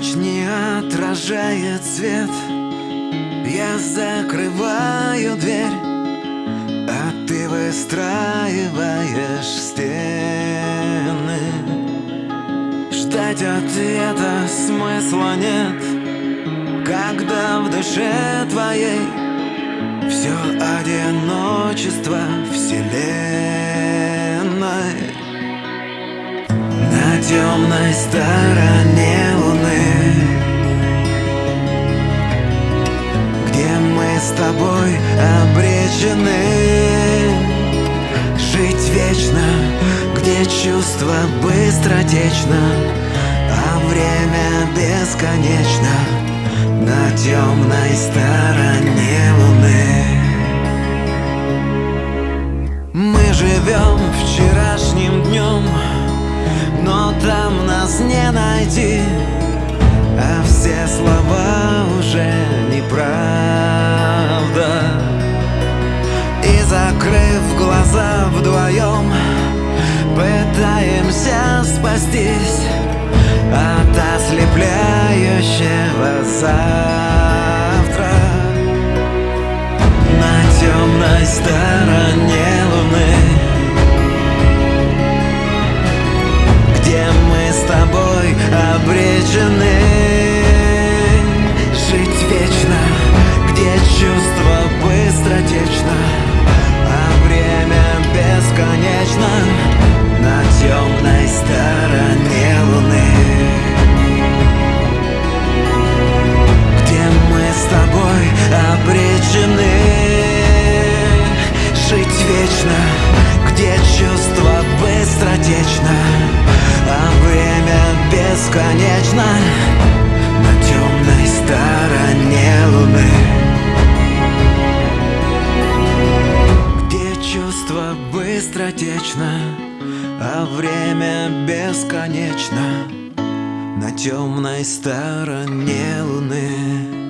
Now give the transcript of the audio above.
ночь не отражает свет. Я закрываю дверь А ты выстраиваешь стены. Ждать ответа смысла нет. Когда в душе твоей Все одиночество вселенной. На темной стороне где чувство быстротечно А время бесконечно На темной стороне луны. Мы живем вчерашним днем Но там нас не найти А все слова уже неправда. И закрыв глаза вдвоем Пытаемся спастись От ослепляющего завтра. На темной стороне где чувство быстротечно А время бесконечно На темной стороне луны. Где чувство быстротечно А время бесконечно На темной стороне луны